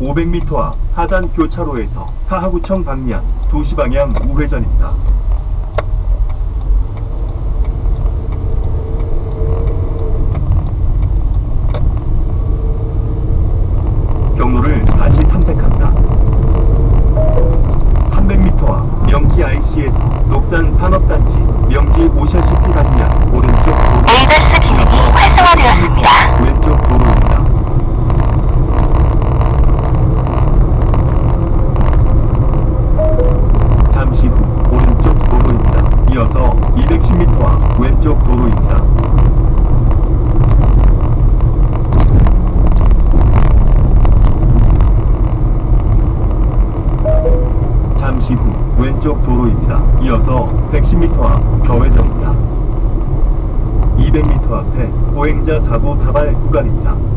500m 앞 하단 교차로에서 사하구청 방면 2시 방향 우회전입니다. 경로를 다시 탐색합니다. 300m 앞 명지 IC에서 녹산 산업단지 명지 오션시티 방면 오른쪽 도로 에이버스 기능이 활성화되었습니다. 왼쪽 도로입니다. 잠시 후 오른쪽 도로입니다. 이어서 210m 앞 왼쪽 도로입니다. 잠시 후 왼쪽 도로입니다. 이어서 110m 앞 좌회전입니다. 200m 앞에 보행자 사고 다발 구간입니다.